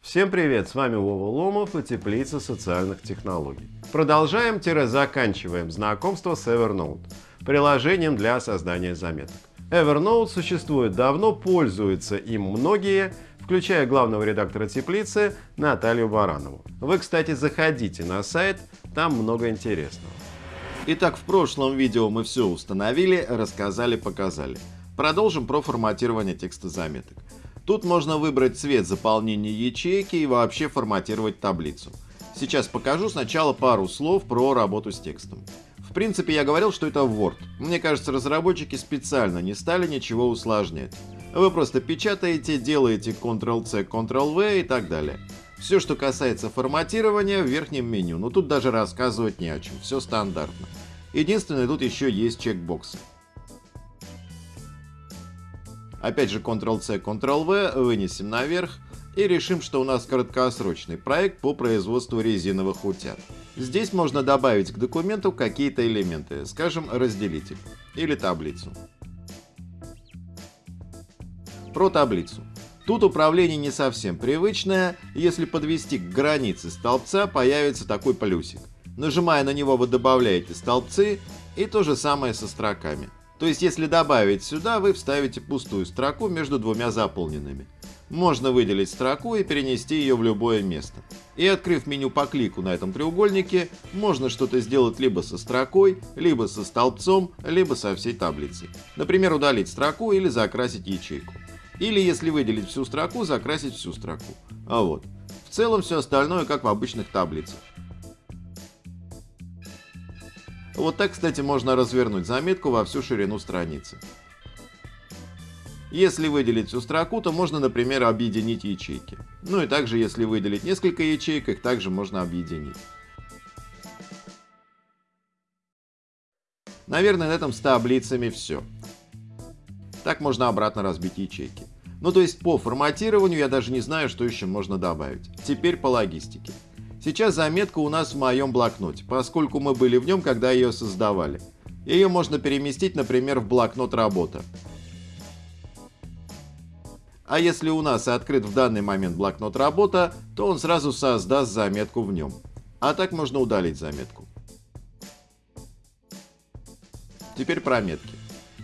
Всем привет, с вами Вова Ломов и Теплица социальных технологий. Продолжаем-заканчиваем знакомство с Evernote, приложением для создания заметок. Evernote существует давно, пользуются им многие, включая главного редактора Теплицы Наталью Баранову. Вы, кстати, заходите на сайт, там много интересного. Итак, в прошлом видео мы все установили, рассказали, показали. Продолжим про форматирование текста заметок. Тут можно выбрать цвет заполнения ячейки и вообще форматировать таблицу. Сейчас покажу сначала пару слов про работу с текстом. В принципе, я говорил, что это Word. Мне кажется, разработчики специально не стали ничего усложнять. Вы просто печатаете, делаете Ctrl-C, Ctrl-V и так далее. Все, что касается форматирования, в верхнем меню. Но тут даже рассказывать не о чем, все стандартно. Единственное, тут еще есть чекбоксы. Опять же Ctrl-C, Ctrl-V, вынесем наверх и решим, что у нас краткосрочный проект по производству резиновых утят. Здесь можно добавить к документу какие-то элементы, скажем, разделитель или таблицу. Про таблицу. Тут управление не совсем привычное, если подвести к границе столбца появится такой плюсик. Нажимая на него вы добавляете столбцы и то же самое со строками. То есть, если добавить сюда, вы вставите пустую строку между двумя заполненными. Можно выделить строку и перенести ее в любое место. И открыв меню по клику на этом треугольнике, можно что-то сделать либо со строкой, либо со столбцом, либо со всей таблицей. Например, удалить строку или закрасить ячейку. Или, если выделить всю строку, закрасить всю строку. А вот. В целом все остальное как в обычных таблицах. Вот так, кстати, можно развернуть заметку во всю ширину страницы. Если выделить всю строку, то можно, например, объединить ячейки. Ну и также, если выделить несколько ячеек, их также можно объединить. Наверное, на этом с таблицами все. Так можно обратно разбить ячейки. Ну то есть по форматированию я даже не знаю, что еще можно добавить. Теперь по логистике. Сейчас заметка у нас в моем блокноте, поскольку мы были в нем, когда ее создавали. Ее можно переместить, например, в блокнот «Работа». А если у нас открыт в данный момент блокнот «Работа», то он сразу создаст заметку в нем. А так можно удалить заметку. Теперь про метки.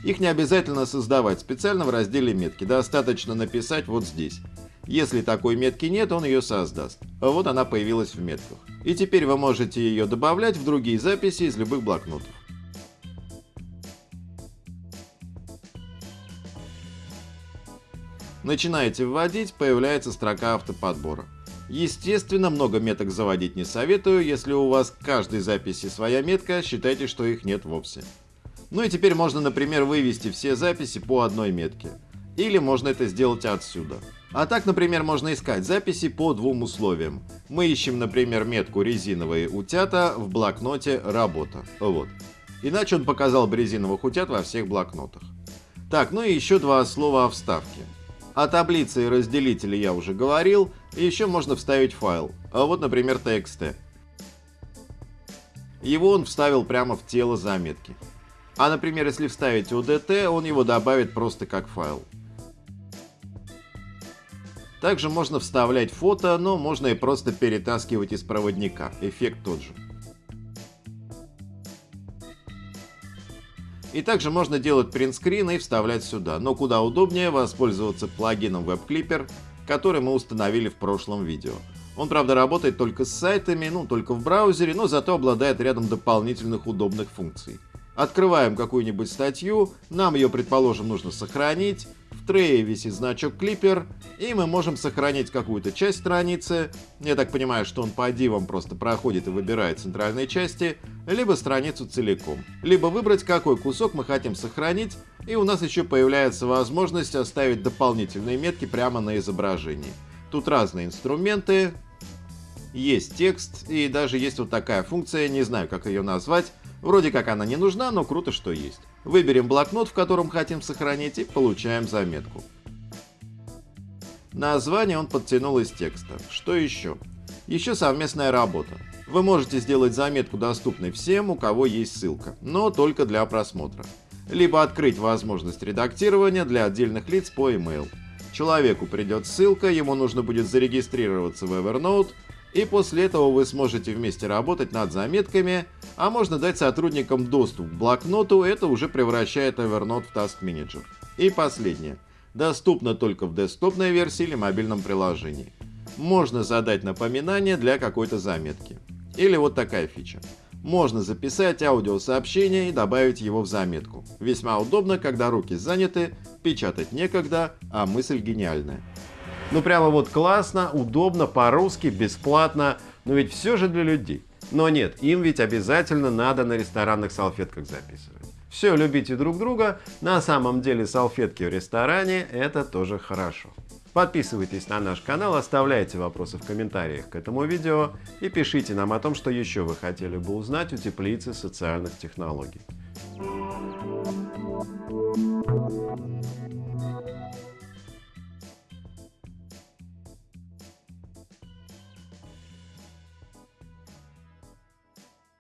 Их не обязательно создавать специально в разделе «Метки», достаточно написать вот здесь. Если такой метки нет, он ее создаст. Вот она появилась в метках. И теперь вы можете ее добавлять в другие записи из любых блокнотов. Начинаете вводить, появляется строка автоподбора. Естественно, много меток заводить не советую, если у вас к каждой записи своя метка, считайте, что их нет вовсе. Ну и теперь можно, например, вывести все записи по одной метке. Или можно это сделать отсюда. А так, например, можно искать записи по двум условиям. Мы ищем, например, метку «резиновые утята» в блокноте «Работа». Вот. Иначе он показал бы резиновых утят во всех блокнотах. Так, ну и еще два слова о вставке. О таблице и разделителе я уже говорил, еще можно вставить файл. А вот, например, txt. Его он вставил прямо в тело заметки. А, например, если вставить UDT, он его добавит просто как файл. Также можно вставлять фото, но можно и просто перетаскивать из проводника. Эффект тот же. И также можно делать принтскрин и вставлять сюда, но куда удобнее воспользоваться плагином WebClipper, который мы установили в прошлом видео. Он, правда, работает только с сайтами, ну, только в браузере, но зато обладает рядом дополнительных удобных функций. Открываем какую-нибудь статью, нам ее, предположим, нужно сохранить, в трее висит значок клипер, и мы можем сохранить какую-то часть страницы. Я так понимаю, что он по дивам просто проходит и выбирает центральные части, либо страницу целиком. Либо выбрать, какой кусок мы хотим сохранить, и у нас еще появляется возможность оставить дополнительные метки прямо на изображении. Тут разные инструменты, есть текст, и даже есть вот такая функция, не знаю, как ее назвать, Вроде как она не нужна, но круто, что есть. Выберем блокнот, в котором хотим сохранить, и получаем заметку. Название он подтянул из текста. Что еще? Еще совместная работа. Вы можете сделать заметку доступной всем, у кого есть ссылка, но только для просмотра. либо открыть возможность редактирования для отдельных лиц по email. Человеку придет ссылка, ему нужно будет зарегистрироваться в Evernote, и после этого вы сможете вместе работать над заметками, а можно дать сотрудникам доступ к блокноту, это уже превращает Evernote в Task Manager. И последнее. Доступно только в десктопной версии или мобильном приложении. Можно задать напоминание для какой-то заметки. Или вот такая фича. Можно записать аудиосообщение и добавить его в заметку. Весьма удобно, когда руки заняты, печатать некогда, а мысль гениальная. Ну прямо вот классно, удобно, по-русски, бесплатно, но ведь все же для людей. Но нет, им ведь обязательно надо на ресторанных салфетках записывать. Все, любите друг друга, на самом деле салфетки в ресторане это тоже хорошо. Подписывайтесь на наш канал, оставляйте вопросы в комментариях к этому видео и пишите нам о том, что еще вы хотели бы узнать у теплицы социальных технологий.